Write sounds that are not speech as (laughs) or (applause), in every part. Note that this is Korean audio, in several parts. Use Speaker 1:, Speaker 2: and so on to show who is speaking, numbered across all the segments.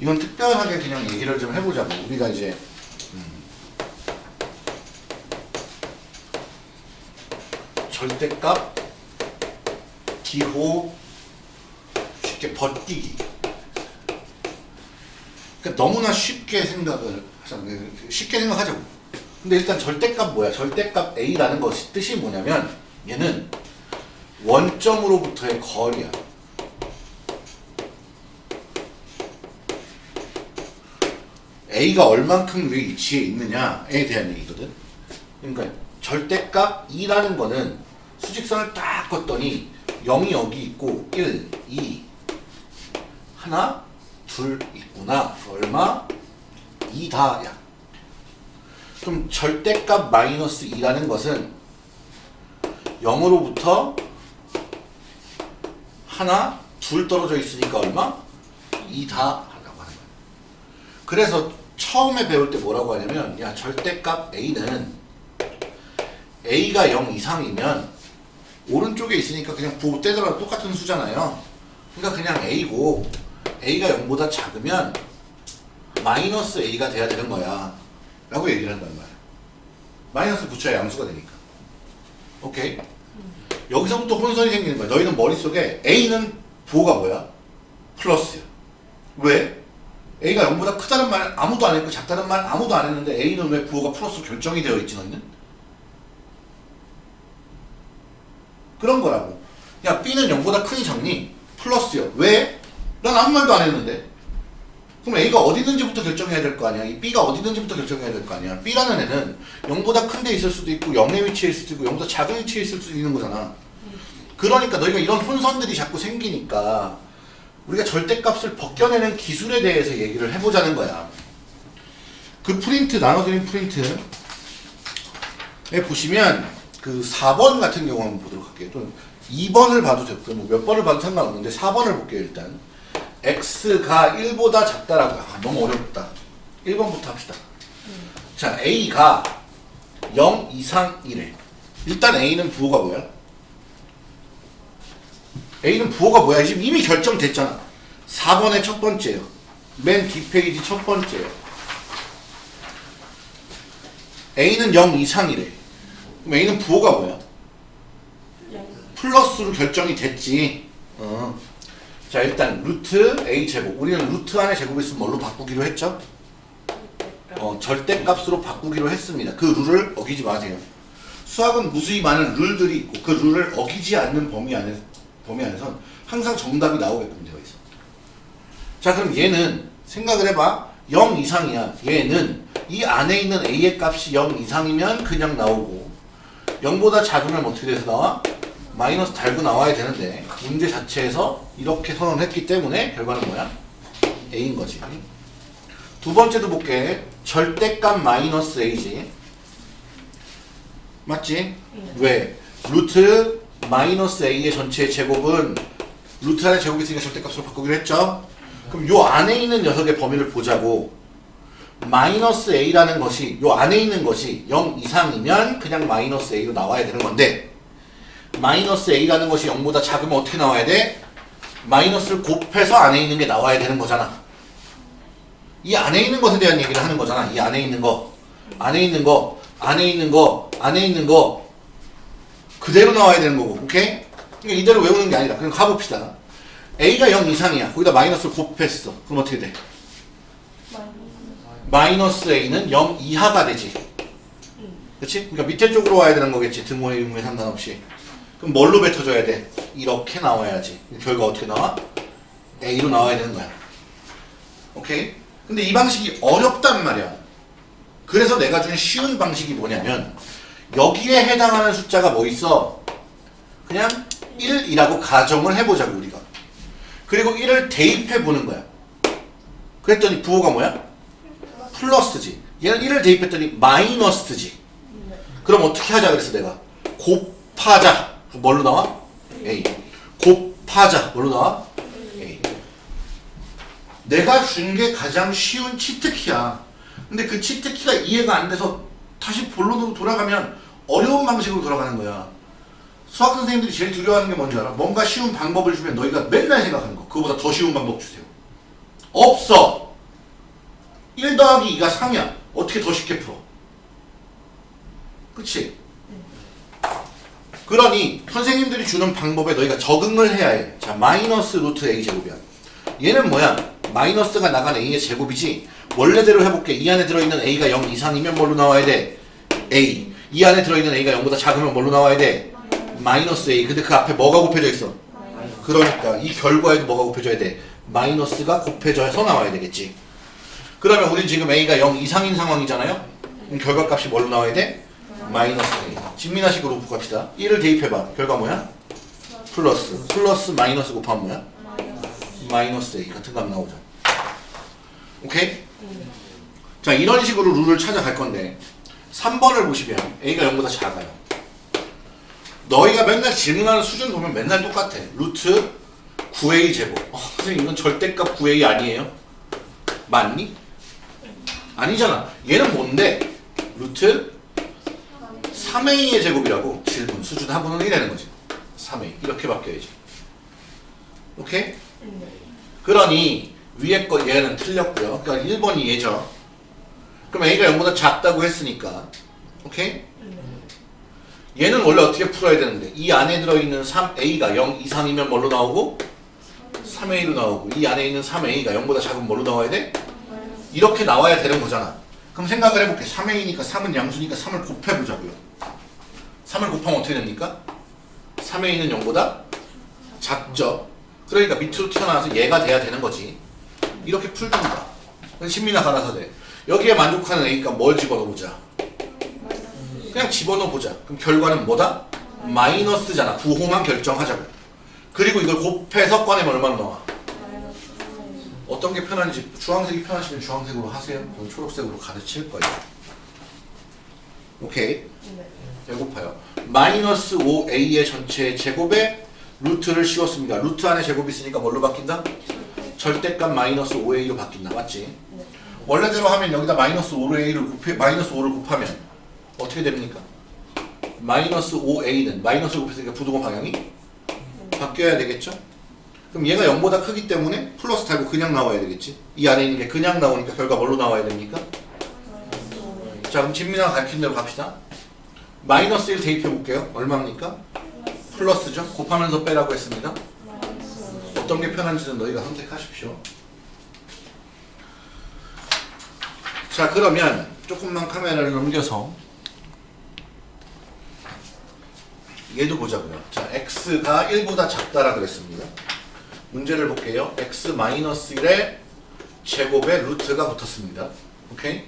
Speaker 1: 이건 특별하게 그냥 얘기를 좀 해보자고. 우리가 이제 음, 절대값, 기호, 쉽게 버티기. 그러니까 너무나 쉽게 생각을 하자고. 쉽게 생각하자고. 근데 일단 절대값 뭐야? 절대값 A라는 것이 뜻이 뭐냐면 얘는 원점으로부터의 거리야. A가 얼만큼 위치에 있느냐에 대한 얘기거든. 그러니까 절대값 2라는 거는 수직선을 딱 걷더니 0이 여기 있고 1, 2, 하나, 둘 있구나. 얼마? 2다야. 그럼 절대값 마이너스 2라는 것은 0으로부터 하나, 둘 떨어져 있으니까 얼마? 2 다 하라고 하는 거야. 그래서 처음에 배울 때 뭐라고 하냐면 야 절대값 A는 A가 0 이상이면 오른쪽에 있으니까 그냥 부호 떼더라도 똑같은 수잖아요. 그러니까 그냥 A고 A가 0보다 작으면 마이너스 A가 돼야 되는 거야. 라고 얘기를 한단 말이야. 마이너스 붙여야 양수가 되니까. 오케이? 여기서부터 혼선이 생기는 거야. 너희는 머릿속에 A는 부호가 뭐야? 플러스야. 왜? A가 0보다 크다는 말 아무도 안 했고 작다는 말 아무도 안 했는데 A는 왜 부호가 플러스 결정이 되어 있지 너희는? 그런 거라고. 야 B는 0보다 크니 작니? 플러스요. 왜? 난 아무 말도 안 했는데. 그럼 A가 어디 있는지부터 결정해야 될 거 아니야. 이 B가 어디 있는지부터 결정해야 될 거 아니야. B라는 애는 0보다 큰 데 있을 수도 있고 0의 위치에 있을 수도 있고 0보다 작은 위치에 있을 수도 있는 거잖아. 그러니까 너희가 이런 혼선들이 자꾸 생기니까 우리가 절대값을 벗겨내는 기술에 대해서 얘기를 해보자는 거야. 그 프린트 나눠드린 프린트에 보시면 그 4번 같은 경우 한번 보도록 할게요. 또 2번을 봐도 되고 뭐 몇 번을 봐도 상관없는데 4번을 볼게요 일단. X가 1보다 작다라고 아, 너무 어렵다. 1번부터 합시다. 자 a가 0 이상 1에 일단 a는 부호가 뭐야? A는 부호가 뭐야? 지금 이미 결정됐잖아. 4번의 첫 번째요. 맨 뒷페이지 첫 번째요. A는 0 이상이래. 그럼 A는 부호가 뭐야? 플러스로 결정이 됐지. 어. 자 일단 루트 A 제곱. 우리는 루트 안에 제곱이 있으면 뭘로 바꾸기로 했죠? 어, 절대값으로 바꾸기로 했습니다. 그 룰을 어기지 마세요. 수학은 무수히 많은 룰들이 있고 그 룰을 어기지 않는 범위 안에 범위 안에선 항상 정답이 나오게끔 되어 있어. 자 그럼 얘는 생각을 해봐. 0 이상이야. 얘는 이 안에 있는 a의 값이 0 이상이면 그냥 나오고 0보다 작으면 어떻게 돼서 나와? 마이너스 달고 나와야 되는데 문제 자체에서 이렇게 선언 했기 때문에 결과는 뭐야? a인 거지. 두 번째도 볼게. 절대값 마이너스 a지. 맞지? 왜? 루트 마이너스 a의 전체의 제곱은 루트 안에 제곱이 있으니까 절대값으로 바꾸기로 했죠? 그럼 요 안에 있는 녀석의 범위를 보자고 마이너스 a라는 것이 요 안에 있는 것이 0 이상이면 그냥 마이너스 a로 나와야 되는 건데 마이너스 a라는 것이 0보다 작으면 어떻게 나와야 돼? 마이너스를 곱해서 안에 있는 게 나와야 되는 거잖아. 이 안에 있는 것에 대한 얘기를 하는 거잖아. 이 안에 있는 거. 안에 있는 거. 안에 있는 거. 안에 있는 거. 그대로 나와야 되는 거고 오케이? 그러니까 이대로 외우는 게 아니라 그럼 가봅시다. A가 0 이상이야. 거기다 마이너스를 곱했어. 그럼 어떻게 돼? 마이너스 a는 0 이하가 되지. 그치? 그러니까 밑에 쪽으로 와야 되는 거겠지. 등호의 의무에 상관없이 그럼 뭘로 뱉어줘야 돼? 이렇게 나와야지 결과 어떻게 나와? a로 나와야 되는 거야 오케이? 근데 이 방식이 어렵단 말이야 그래서 내가 준 쉬운 방식이 뭐냐면 여기에 해당하는 숫자가 뭐 있어? 그냥 1이라고 가정을 해보자고 우리가 그리고 1을 대입해 보는 거야 그랬더니 부호가 뭐야? 플러스지 얘는 1을 대입했더니 마이너스지 그럼 어떻게 하자 그랬어 내가 곱하자 뭘로 나와? A 곱하자 뭘로 나와? A 내가 준 게 가장 쉬운 치트키야 근데 그 치트키가 이해가 안 돼서 다시 본론으로 돌아가면 어려운 방식으로 돌아가는 거야. 수학 선생님들이 제일 두려워하는 게 뭔지 알아? 뭔가 쉬운 방법을 주면 너희가 맨날 생각하는 거. 그거보다 더 쉬운 방법 주세요. 없어. 1 더하기 2가 3이야. 어떻게 더 쉽게 풀어? 그치? 그러니 선생님들이 주는 방법에 너희가 적응을 해야 해. 자, 마이너스 루트 a 제곱이야. 얘는 뭐야? 마이너스가 나간 a의 제곱이지. 원래대로 해볼게. 이 안에 들어있는 a가 0 이상이면 뭘로 나와야 돼? a. 이 안에 들어있는 a가 0보다 작으면 뭘로 나와야 돼? 마이너스 a. 근데 그 앞에 뭐가 곱해져 있어? 그러니까 이 결과에도 뭐가 곱해져야 돼? 마이너스가 곱해져서 나와야 되겠지. 그러면 우린 지금 a가 0 이상인 상황이잖아요? 결과값이 뭘로 나와야 돼? 마이너스 A. 진미나식으로 곱합시다. 1을 대입해봐. 결과 뭐야? 플러스. 플러스 마이너스 곱하면 뭐야? 마이너스 A. 같은 값 나오죠. 오케이? 자, 이런 식으로 룰을 찾아갈 건데 3번을 보시면 A가 0보다 작아요. 너희가 맨날 질문하는 수준 보면 맨날 똑같아. 루트 9A 제곱. 어, 선생님 이건 절대값 9A 아니에요? 맞니? 아니잖아. 얘는 뭔데? 루트 3A의 제곱이라고 질문 수준 하고는 1이라는 거지. 3A 이렇게 바뀌어야지. 오케이? 그러니 위에 거 얘는 틀렸고요. 그러니까 1번이 얘죠. 그럼 A가 0보다 작다고 했으니까. 오케이? 얘는 원래 어떻게 풀어야 되는데? 이 안에 들어있는 3A가 0 이상이면 뭘로 나오고? 3A로 나오고. 이 안에 있는 3A가 0보다 작으면 뭘로 나와야 돼? 이렇게 나와야 되는 거잖아 그럼 생각을 해볼게. 3A니까 3은 양수니까 3을 곱해보자고요. 3을 곱하면 어떻게 됩니까? 3A는 0보다 작죠. 그러니까 밑으로 튀어나와서 얘가 돼야 되는 거지. 이렇게 풀든가 신민아 갈아서 돼. 여기에 만족하는 A가 뭘 집어넣어보자? 그냥 집어넣어보자. 그럼 결과는 뭐다? 마이너스잖아. 부호만 결정하자고. 그리고 이걸 곱해서 꺼내면 얼마나 나와? 어떤 게 편한지 주황색이 편하시면 주황색으로 하세요 그럼 초록색으로 가르칠 거예요 오케이 배고파요. 마이너스 5a의 전체 제곱에 루트를 씌웠습니다. 루트 안에 제곱이 있으니까 뭘로 바뀐다? 절대값 마이너스 5a로 바뀐다. 맞지? 원래대로 하면 여기다 마이너스 5a를 곱해, 마이너스 5를 곱하면 어떻게 됩니까? 마이너스 5a는 마이너스 곱했으니까 부동호 방향이 바뀌어야 되겠죠? 그럼 얘가 0보다 크기 때문에 플러스 달고 그냥 나와야 되겠지? 이 안에 있는 게 그냥 나오니까 결과 뭘로 나와야 됩니까? 자 그럼 진민아가 가르친 대로 갑시다. 마이너스 1 대입해 볼게요. 얼마입니까? 플러스죠. 곱하면서 빼라고 했습니다. 어떤 게 편한지는 너희가 선택하십시오. 자 그러면 조금만 카메라를 넘겨서 얘도 보자고요. 자 x가 1보다 작다라 그랬습니다. 문제를 볼게요. x 마이너스 1의 제곱에 루트가 붙었습니다. 오케이?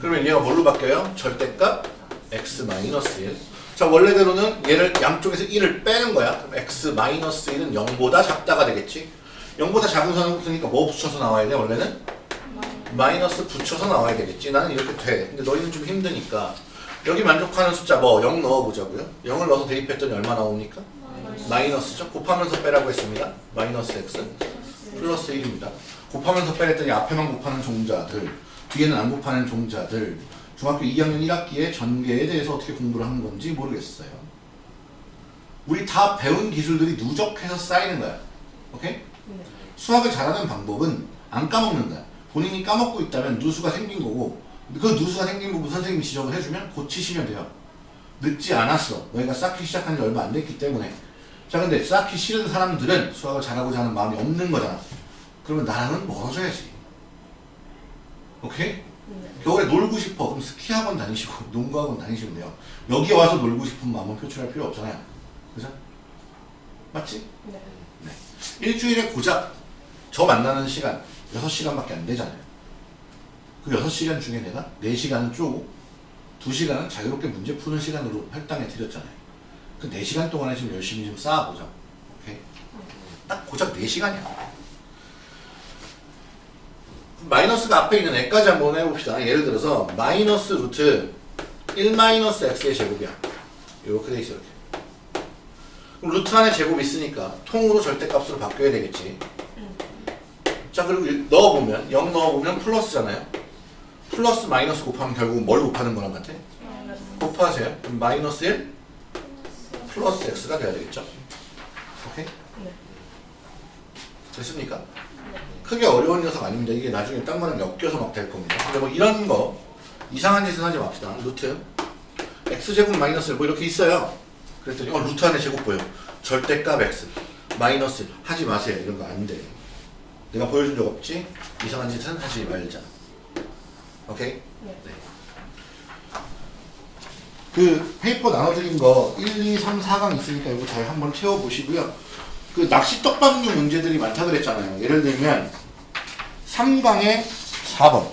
Speaker 1: 그러면 얘가 뭘로 바뀌어요? 절대값 x 마이너스 1. 자 원래대로는 얘를 양쪽에서 1을 빼는 거야. 그럼 x 마이너스 1은 0보다 작다가 되겠지. 0보다 작은 선을 붙으니까 뭐 붙여서 나와야 돼? 원래는 마이너스 붙여서 나와야 되겠지. 나는 이렇게 돼. 근데 너희는 좀 힘드니까 여기 만족하는 숫자 뭐 0 넣어보자고요. 0을 넣어서 대입했더니 얼마 나옵니까? 마이너스죠. 곱하면서 빼라고 했습니다. 마이너스 x 플러스 1입니다. 곱하면서 빼랬더니 앞에만 곱하는 종자들 뒤에는 안 곱하는 종자들 중학교 2학년 1학기에 전개에 대해서 어떻게 공부를 하는 건지 모르겠어요. 우리 다 배운 기술들이 누적해서 쌓이는 거야. 오케이? 수학을 잘하는 방법은 안 까먹는 거야. 본인이 까먹고 있다면 누수가 생긴 거고 그 누수가 생긴 부분 선생님이 지적을 해주면 고치시면 돼요. 늦지 않았어. 너희가 쌓기 시작한 지 얼마 안 됐기 때문에. 자 근데 쌓기 싫은 사람들은 수학을 잘하고자 하는 마음이 없는 거잖아. 그러면 나랑은 멀어져야지. 오케이? 겨울에 놀고 싶어. 그럼 스키학원 다니시고 (laughs) 농구학원 다니시면 돼요. 여기 와서 놀고 싶은 마음은 표출할 필요 없잖아요. 그죠? 맞지?
Speaker 2: 네.
Speaker 1: 일주일에 고작 저 만나는 시간 6시간밖에 안 되잖아요. 그 6시간 중에 내가 4시간은 쪼고 2시간은 자유롭게 문제 푸는 시간으로 할당해 드렸잖아요. 그 4시간 동안에 지금 열심히 좀 쌓아보자. 오케이? 딱 고작 4시간이야. 마이너스가 앞에 있는 애까지 한번 해봅시다. 예를 들어서 마이너스 루트 1 마이너스 x의 제곱이야. 이렇게 돼 있어 이렇게. 그럼 루트 안에 제곱 있으니까 통으로 절대값으로 바뀌어야 되겠지. 자 그리고 일- 넣어보면 0 넣어보면 플러스잖아요. 플러스 마이너스 곱하면 결국 뭘 곱하는 거랑 같아? 곱하세요. 그럼 마이너스 1 플러스 x가 돼야 되겠죠? 오케이?
Speaker 2: 네.
Speaker 1: 됐습니까? 크게 어려운 녀석 아닙니다. 이게 나중에 딴 거랑 엮여서 막 될 겁니다. 근데 뭐 이런 거 이상한 짓은 하지 맙시다. 루트 x제곱 마이너스 1뭐 이렇게 있어요. 그랬더니 어 루트 안에 제곱 보여. 절대값 x 마이너스 1 하지 마세요. 이런 거 안 돼. 내가 보여준 적 없지? 이상한 짓은 하지 말자. 오케이?
Speaker 2: 네.
Speaker 1: 그 paper 나눠드린 거 1, 2, 3, 4강 있으니까 이거 잘 한번 채워보시고요. 그 낚시 떡밥류 문제들이 많다 그랬잖아요. 예를 들면 3강에 4번